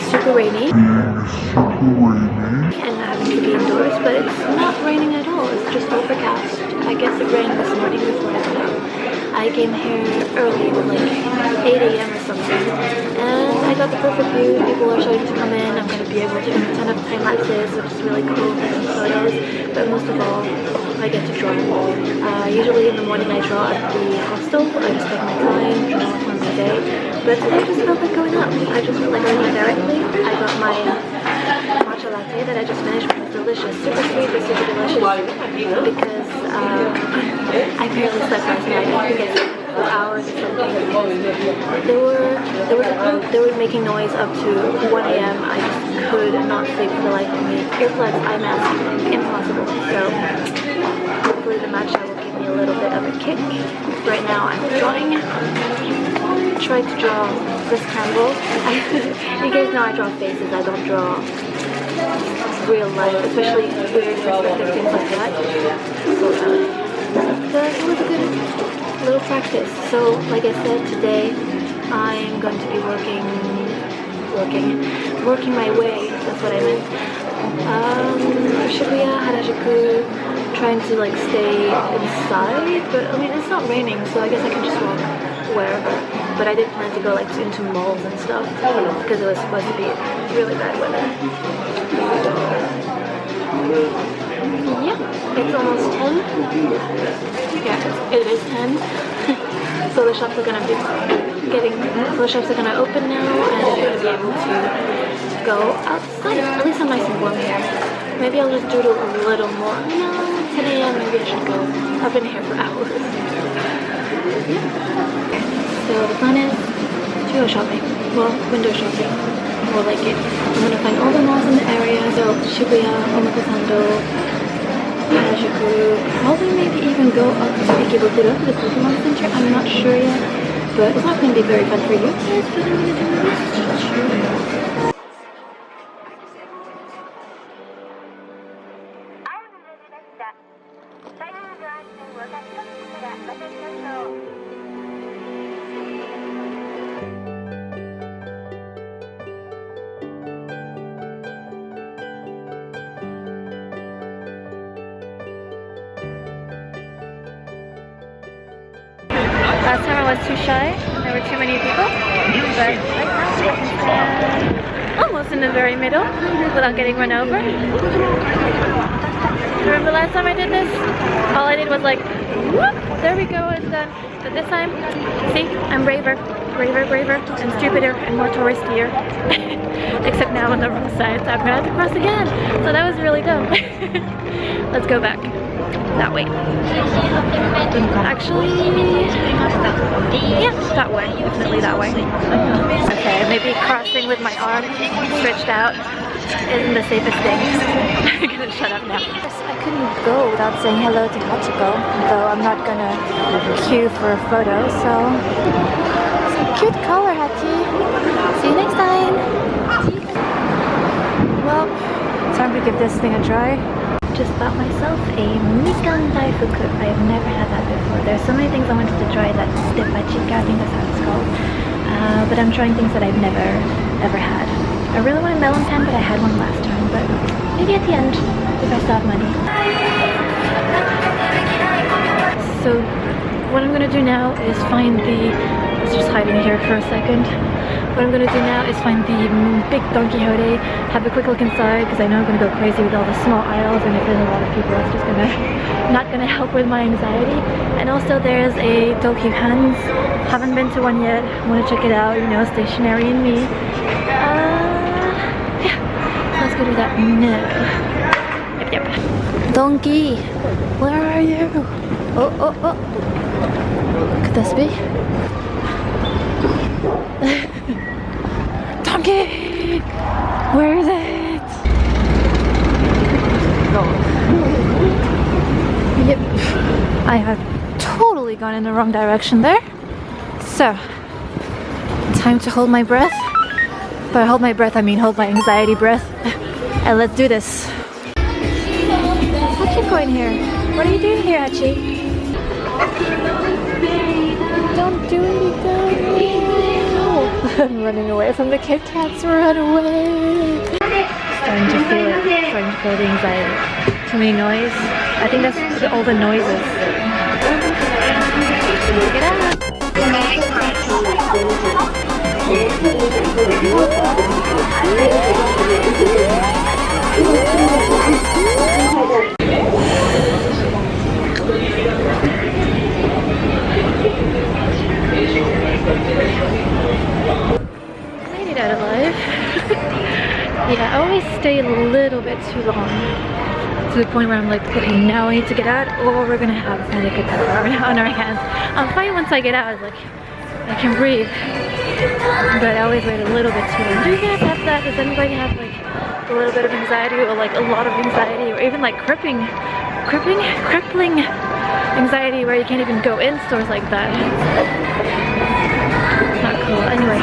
it being super rainy and I having to be indoors, but it's not raining at all. It's just overcast. I guess it rained this morning before I got I came here early, like 8 a.m. or something, and I got the perfect view. People are starting to come in. I'm going to be able to do a ton of time lapses, which is really cool, taking photos. But most of all, I get to draw. Uh, usually in the morning I draw at the hostel. I just take my time, draw once a day. But today I just felt like going up. I just felt like going up directly. I got my matcha latte that I just finished, which was delicious. Super sweet, but super delicious. Because um, I barely slept last night. I think I slept for hours or something. They were, they were, they were making noise up to 1 a.m. I just could not sleep for the life of me. Earplugs, eye mask, impossible. So hopefully the matcha will give me a little bit of a kick. Right now I'm drawing. Tried to draw this candle. you guys know I draw faces, I don't draw real life, especially weird perspective, things like that. So, but it was a good little practice. So, like I said, today I am going to be working, working, working my way, that's what I meant. Um, Shibuya, Harajuku, trying to like stay inside, but I mean, it's not raining, so I guess I can just walk wherever. But I did plan to go like into malls and stuff because it was supposed to be really bad weather. Yeah, it's almost 10. Yeah, it's, 10. so the shops are gonna be getting, so the shops are gonna open now and I'm gonna be able to go outside. At least I'm nice and warm here. Maybe I'll just do it a little more. No, 10 a.m. maybe I should go. I've been here for hours. So the plan is to go shopping. Well, window shopping. More like it. I'm gonna find all the malls in the area, so Shibuya, Omotesando, Harajuku, probably maybe even go up to Ikebukuro to the Pokemon Center, I'm not sure yet, but it's not gonna be very fun for you guys, but I'm gonna do my best but oh, almost in the very middle without getting run over. Remember last time I did this? All I did was like, whoop, there we go, it's done. But this time, see, I'm braver, braver, braver, and stupider, and more touristier. Except now on the wrong side, so I'm gonna have to cross again. So that was really dumb. Let's go back that way. Actually, yeah, that way, definitely that way. Okay, maybe crossing with my arm stretched out isn't the safest thing. I'm gonna shut up now. I couldn't go without saying hello to Hachiko, though I'm not gonna queue for a photo, so... cute color, Hachi! See you next time! Well, time to give this thing a try just bought myself a I've never had that before. There's so many things I wanted to try that Stepachika, I think that's how it's called. Uh, but I'm trying things that I've never, ever had. I really want a melon pan, but I had one last time. But maybe at the end, if I still have money. So what I'm gonna do now is find the, let's just hiding here for a second. What I'm gonna do now is find the big Don Quixote, have a quick look inside because I know I'm gonna go crazy with all the small aisles and if there's a lot of people it's just gonna not gonna help with my anxiety. And also there's a Tokyu Hands, haven't been to one yet, wanna check it out, you know, stationary in me. Uh, yeah, let's go do that now. Yep, yep. Donkey, where are you? Oh, oh, oh. Could this be? Donkey! Where is it? Yep. I have totally gone in the wrong direction there. So, time to hold my breath. By hold my breath, I mean hold my anxiety breath. and let's do this. Hachiko in here. What are you doing here, Hachi? Don't do anything. I'm running away from the Kit Kats. Run away. Starting to feel it. Starting to feel the anxiety. Too many noise. I think that's all the noises. Get out. Yeah, I always stay a little bit too long. To the point where I'm like, okay, now I need to get out or we're gonna have panic attack on our hands. I'm fine once I get out, like, I can breathe. But I always wait a little bit too long. Do you guys have that? Does anybody have like a little bit of anxiety or like a lot of anxiety or even like crippling, crippling, crippling anxiety where you can't even go in stores like that? It's not cool. Anyway,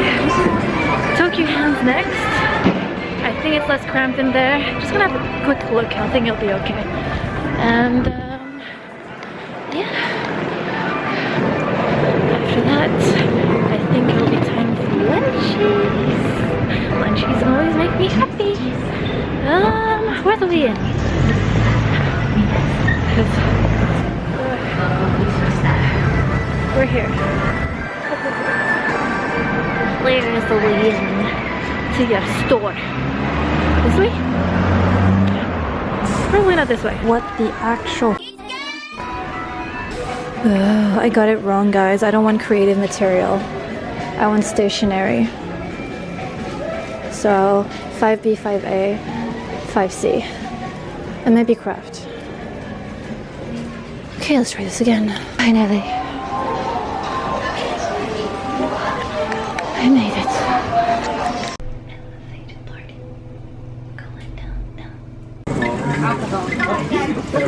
Tokyu Hands next. Think it's less cramped in there. Just gonna have a quick look. I think it'll be okay. And um, yeah. After that, I think it'll be time for lunchies. Lunchies always make me happy. Um, where are we in? we're here. Where is the way in to your store? This way? Probably not this way. What the actual Ugh, I got it wrong, guys. I don't want creative material. I want stationery. So 5B, 5A, 5C, and maybe craft. Okay, let's try this again. Finally. I made it. Elevated party. Going down now.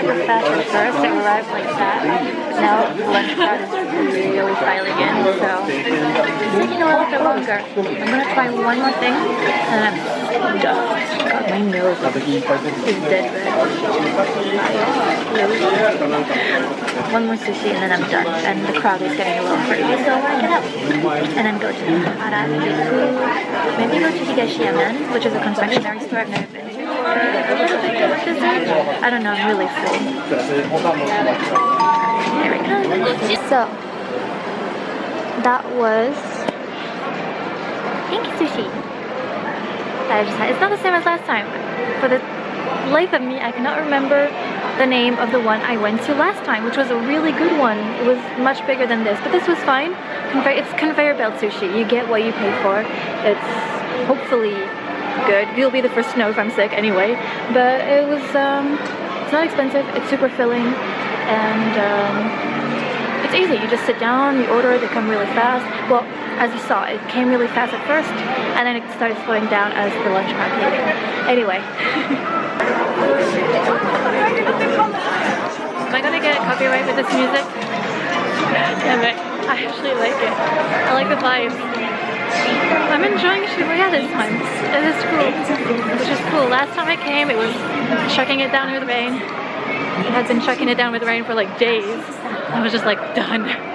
super fast at first. It arrived like that. Now lunch is really filing in, so it's taking a little bit longer. I'm gonna try one more thing, and I'm God, my nose is dead red. One more sushi, and then I'm done. And the crowd is getting a little crazy, so I get up and then go to Harajuku. Maybe go to Higashiyamen, which is a confectionery store I've never been to. a little bit of dessert. I don't know, I'm really full. There we go. So, that was pink sushi that I just had. It's not the same as last time. For the life of me, I cannot remember the name of the one I went to last time, which was a really good one. It was much bigger than this, but this was fine. Conve it's conveyor belt sushi. You get what you pay for. It's hopefully good. You'll be the first to know if I'm sick anyway. But it was, um, it's not expensive. It's super filling, and um, it's easy. You just sit down, you order, they come really fast. Well, as you saw, it came really fast at first, and then it started slowing down as the lunch crowd came. Anyway. Am I gonna get copyright with this music? Damn it. I actually like it. I like the vibes. I'm enjoying Shibuya oh, this time. It is cool. Which is cool. Last time I came, it was chucking it down with rain. It had been chucking it down with rain for like days. I was just like done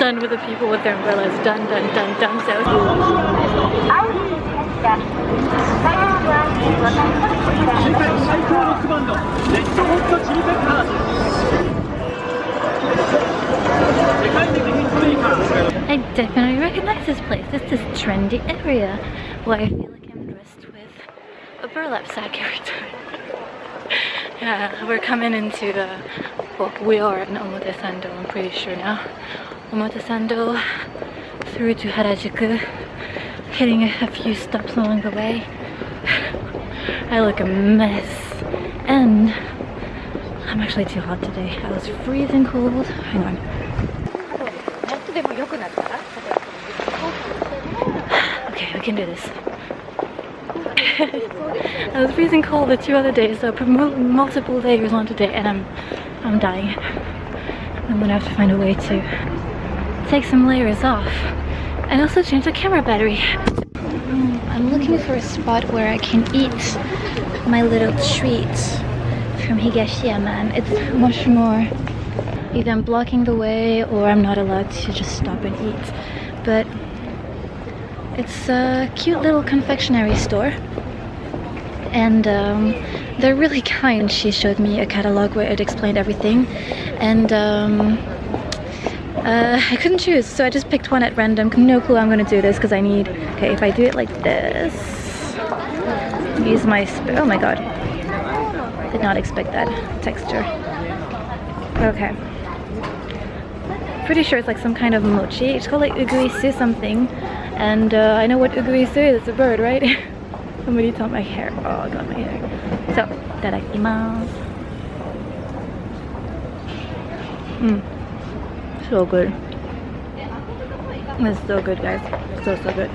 done with the people with their umbrellas. Done, done, done, done. So. I definitely recognize this place. This is trendy area where I feel like I'm dressed with a burlap sack every time. yeah, we're coming into the well, we are in Omotesando, I'm pretty sure now. Omotesando through to Harajuku, hitting a few stops along the way. I look a mess. And I'm actually too hot today. I was freezing cold. Hang on. Okay, we can do this. I was freezing cold the two other days, so I put multiple layers on today, and I'm I'm dying. I'm gonna have to find a way to take some layers off, and also change the camera battery. I'm looking for a spot where I can eat my little treat from Higashiyaman. It's much more either I'm blocking the way or I'm not allowed to just stop and eat. But it's a cute little confectionery store and um, they're really kind. She showed me a catalog where it explained everything and um, uh, I couldn't choose so I just picked one at random. No clue I'm gonna do this because I need, okay if I do it like this, use my, oh my god, did not expect that texture. Okay. Pretty sure it's like some kind of mochi. It's called like uguisu something. And uh, I know what uguisu is. It's a bird, right? Somebody told my hair. Oh, I got my hair. So, itadakimasu. Mmm. So good. It's so good, guys. So, so good.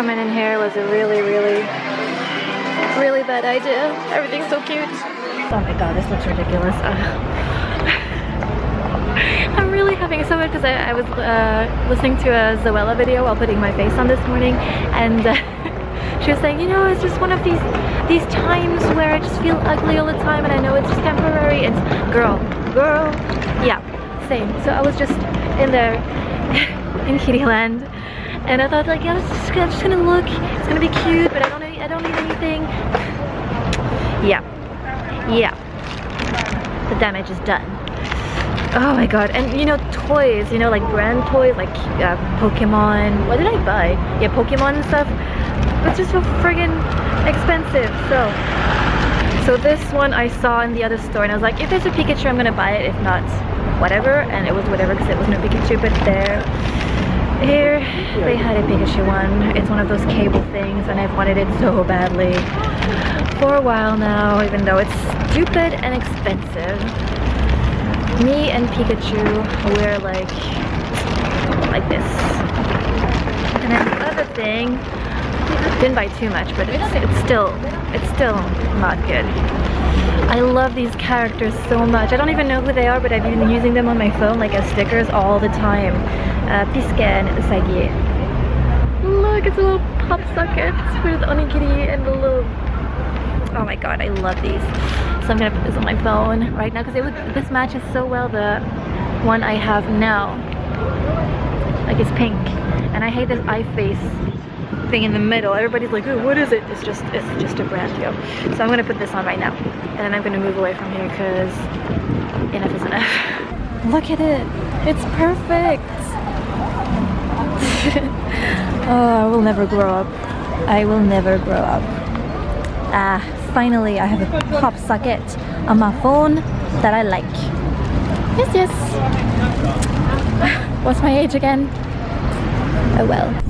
Coming in here was a really, really, really bad idea. Everything's so cute. Oh my god, this looks ridiculous. Uh, I'm really having so much because I, I, was uh, listening to a Zoella video while putting my face on this morning and uh, she was saying, you know, it's just one of these these times where I just feel ugly all the time and I know it's just temporary. It's girl, girl, yeah, same. So I was just in there in Kiddy Land and I thought like, yeah, I'm just, just gonna look, it's gonna be cute, but I don't need, I don't need anything. Yeah, yeah, the damage is done. Oh my god, and you know, toys, you know, like brand toys, like uh, Pokemon. What did I buy? Yeah, Pokemon and stuff. It's just so friggin' expensive, so. So this one I saw in the other store and I was like, if there's a Pikachu, I'm gonna buy it. If not, whatever. And it was whatever because it was no Pikachu, but there. Here, they had a Pikachu one. It's one of those cable things and I've wanted it so badly for a while now, even though it's stupid and expensive me and Pikachu, we're like, like this. And then the other thing, didn't buy too much, but it's, it's still, it's still not good. I love these characters so much. I don't even know who they are, but I've been using them on my phone like as stickers all the time. Uh, Piske and Usagi. Look, it's a little pop socket with onigiri and the little oh my god i love these so i'm gonna put this on my phone right now because it look this matches so well the one i have now like it's pink and i hate this eye face thing in the middle everybody's like what is it it's just it's just a brand deal so i'm gonna put this on right now and then i'm gonna move away from here because enough is enough look at it it's perfect oh i will never grow up i will never grow up ah finally I have a pop socket on my phone that I like. Yes, yes. What's my age again? Oh well.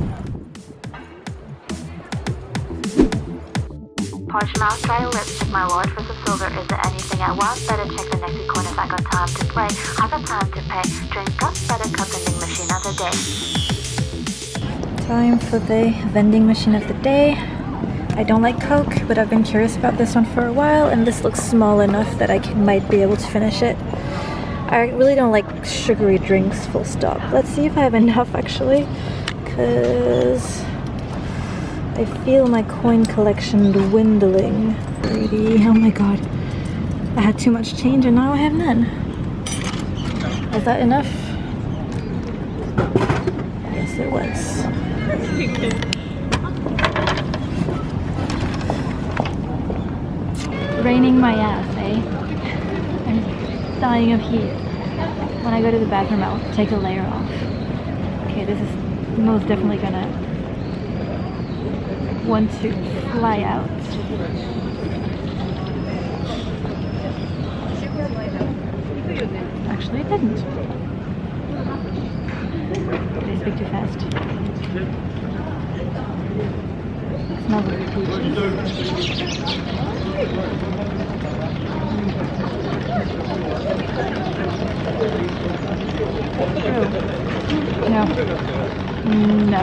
Lips my lord for the silver. Is there anything I want? Better check the next if I got time to play. I got time to pay. Drink up better cut vending machine of the day. Time for the vending machine of the day. I don't like Coke, but I've been curious about this one for a while, and this looks small enough that I can, might be able to finish it. I really don't like sugary drinks, full stop. Let's see if I have enough, actually, because I feel my coin collection dwindling. Greedy, oh my god. I had too much change and now I have none. Is that enough? Yes, it was. Raining my ass, eh? I'm dying of heat. When I go to the bathroom, I'll take a layer off. Okay, this is most definitely gonna want to fly out. Actually, it didn't. Did I speak too fast? peaches. Oh. No. No.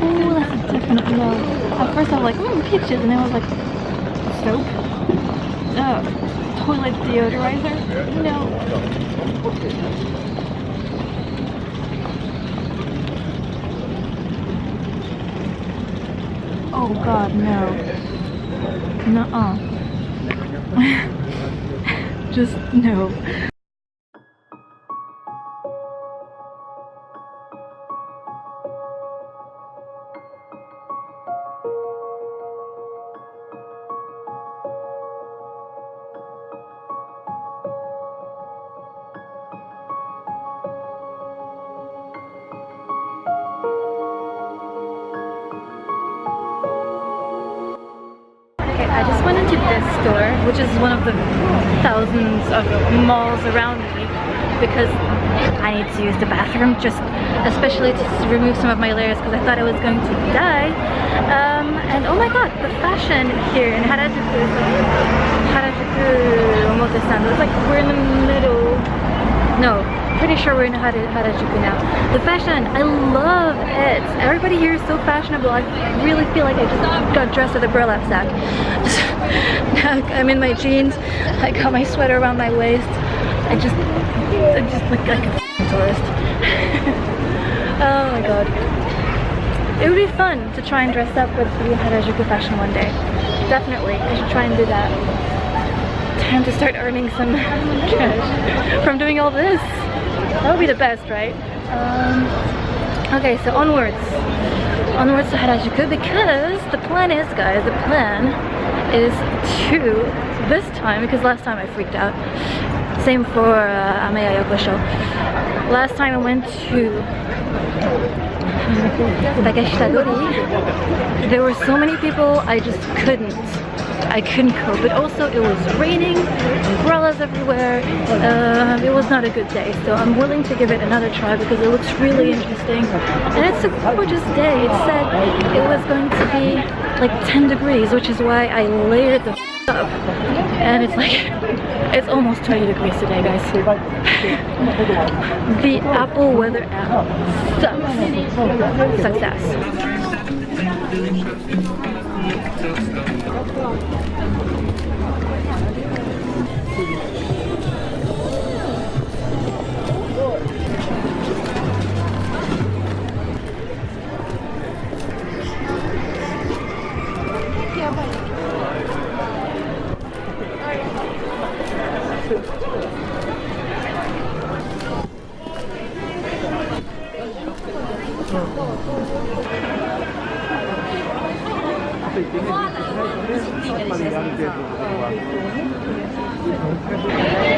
Oh, definite no. At first I was like, oh, mmm, peaches, and then I was like, soap? Oh, toilet deodorizer? No. Oh god, no. Nuh-uh. Just no. Which is one of the thousands of malls around me because I need to use the bathroom just especially to remove some of my layers because I thought I was going to die. Um, and oh my god, the fashion here in Harajuku is Harajuku Omotesando. It's like we're in the middle. No, pretty sure we're in Hara- Harajuku now. The fashion, I love it. Everybody here is so fashionable. I really feel like I just got dressed at a burlap sack. now I'm in my jeans. I got my sweater around my waist. I just, I just look like a tourist. oh my god. It would be fun to try and dress up with the Harajuku fashion one day. Definitely, I should try and do that time to start earning some cash from doing all this. That would be the best, right? Um, okay, so onwards. Onwards to Harajuku because the plan is, guys, the plan is two this time, because last time I freaked out, same for uh, Ameya Yokocho. Last time I went to Takeshitadori, there were so many people I just couldn't. I couldn't cope. But also it was raining, everywhere. Um, it was not a good day. So I'm willing to give it another try because it looks really interesting. And it's a gorgeous day. It said it was going to be like 10 degrees, which is why I layered the up. And it's like, it's almost 20 degrees today, guys. the Apple Weather app sucks. Success.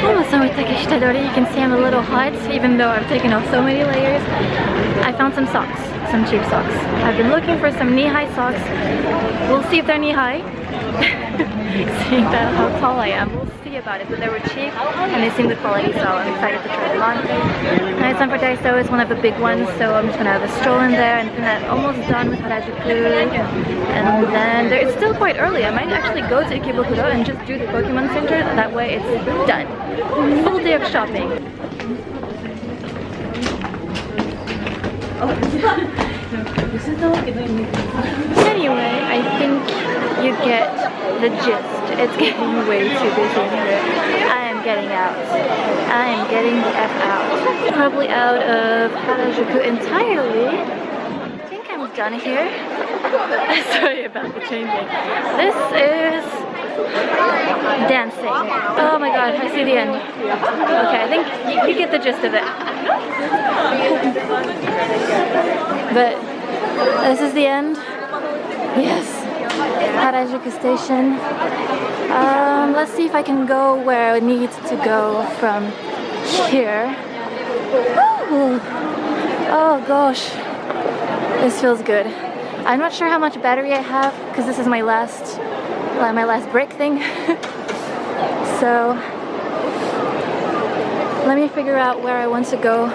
Oh, so with Takeshitadori, you can see I'm a little hot, even though I've taken off so many layers. I found some socks, some cheap socks. I've been looking for some knee-high socks. We'll see if they're knee-high. Seeing how tall I am, about it. But they were cheap, and they seem good quality, so I'm excited to try them on. And it's time for Daiso, it's one of the big ones, so I'm just gonna have a stroll in there, and I'm almost done with Harajuku. And then there, it's still quite early. I might actually go to Ikebukuro and just do the Pokemon Center. That way it's done. Full day of shopping. Anyway, I think you get the gist. It's getting way too busy here. I am getting out. I am getting the F out. Probably out of Harajuku entirely. I think I'm done here. Sorry about the changing. This is dancing. Oh my god, I see the end. Okay, I think you get the gist of it. But this is the end. Yes. Harajuku Station. Um, let's see if I can go where I need to go from here. Ooh. Oh gosh, this feels good. I'm not sure how much battery I have because this is my last, my last break thing. so let me figure out where I want to go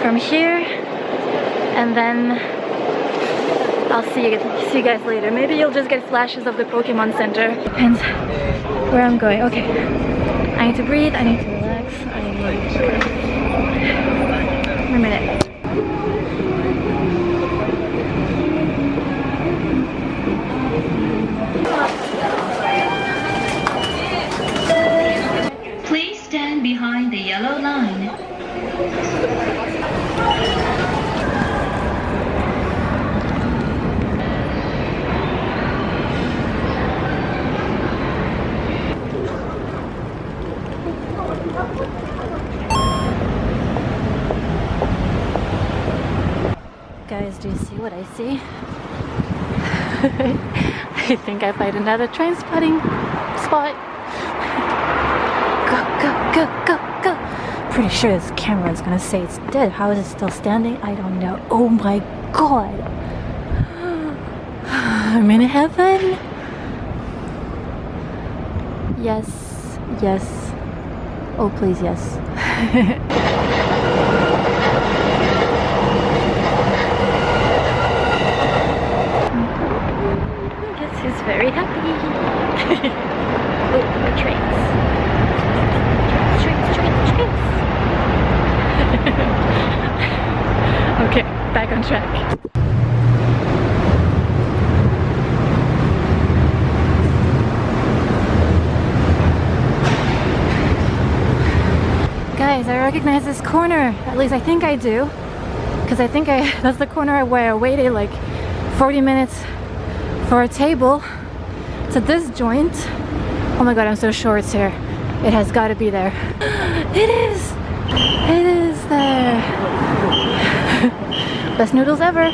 from here, and then I'll see you see you guys later. Maybe you'll just get flashes of the Pokemon Center. Depends where I'm going. Okay, I need to breathe. I need to relax. I need. A minute. Please stand behind the yellow line. Guys, do you see what I see? I think I find another train spotting spot. Go, go, go, go, go. Pretty sure this camera is gonna say it's dead. How is it still standing? I don't know. Oh my god. I'm in heaven. Yes, yes. Oh, please, yes. Yes, he's very happy. oh, the trains. Trains, trains, trains. okay, back on track. Guys, I recognize this corner. At least I think I do. Because I think I that's the corner where I waited like 40 minutes for a table to this joint. Oh my god, I'm so sure it's here. It has got to be there. It is! It is there! Best noodles ever!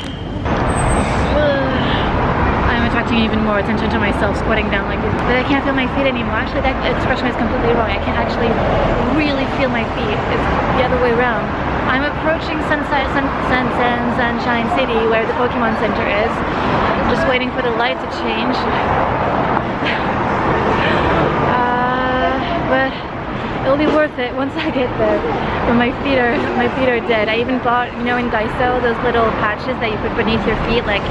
I'm attracting even more attention to myself squatting down like this. But I can't feel my feet anymore. Actually, that expression is completely wrong. I can't actually really feel my feet. It's the other way around. I'm approaching Sunset, Sun, Sun, Sun, Sunshine City where the Pokemon Center is. Just waiting for the light to change. Uh, but it'll be worth it once I get there. When my feet are my feet are dead. I even bought, you know, in Daiso those little patches that you put beneath your feet, like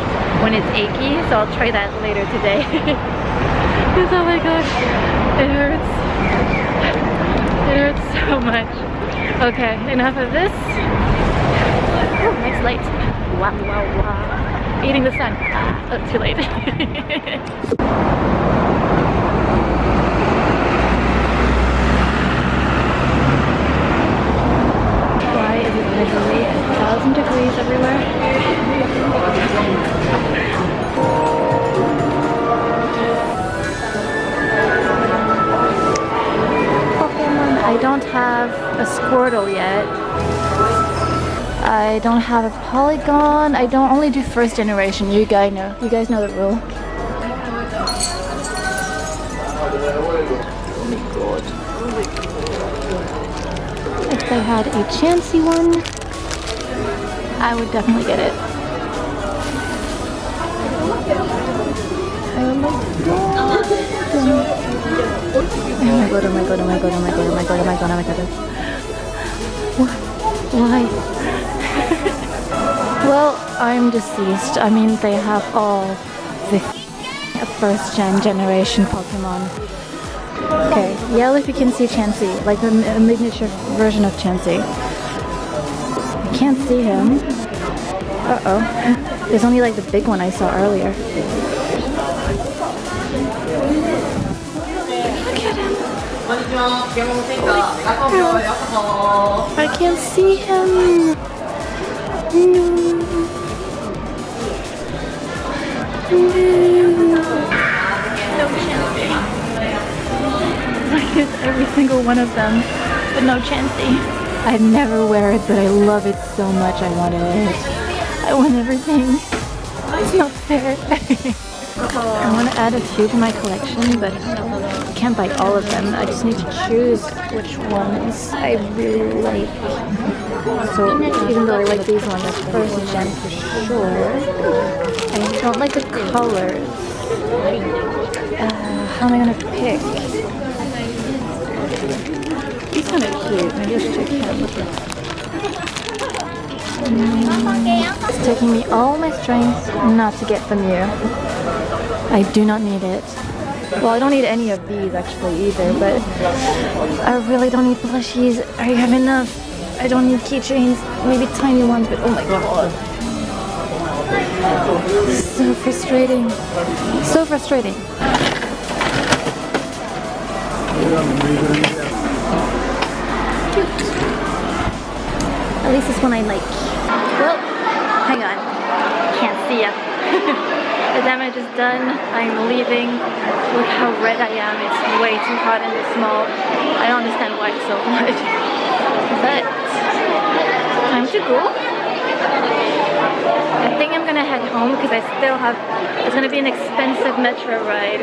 when it's achy. So I'll try that later today. Because oh my gosh, it hurts. It hurts so much. Okay, enough of this. Oh, nice light. Wow, wow, wow. Eating the sun. Ah, oh, too late. Why is it literally a thousand degrees everywhere? I don't have a Squirtle yet. I don't have a Porygon. I don't only do first generation. You guys know. You guys know the rule. If they had a Chansey one, I would definitely get it. Oh my god, oh my god, oh my god, oh my god, oh my god, oh my god, oh my god. Why? Well, I'm deceased. I mean, they have all the first gen generation Pokemon. Okay, yell if you can see Chansey, like the mi- miniature version of Chansey. I can't see him. Uh-oh. There's only like the big one I saw earlier. I can't see him. No. No. Chansey. use every single one of them, but no Chansey. I'd never wear it, but I love it so much. I want it. I want everything. It's not fair. I want to add a few to my collection, but I can't buy all of them. I just need to choose which ones I really like. So even though I like these ones, first gen for sure. I don't like the colors. Uh, how am I gonna pick? These kind of cute. Maybe I should check him. Mm, It's taking me all my strength not to get from you. I do not need it. Well, I don't need any of these actually either, but I really don't need plushies. I have enough. I don't need keychains, maybe tiny ones, but oh my god. So frustrating. So frustrating. Cute. At least this one I like. Well, hang on. Can't see ya. the damage is done. I'm leaving. Look how red I am. It's way too hot in this mall. I don't understand why it's so hot. But time to go. I think I'm gonna head home because I still have, it's gonna be an expensive metro ride.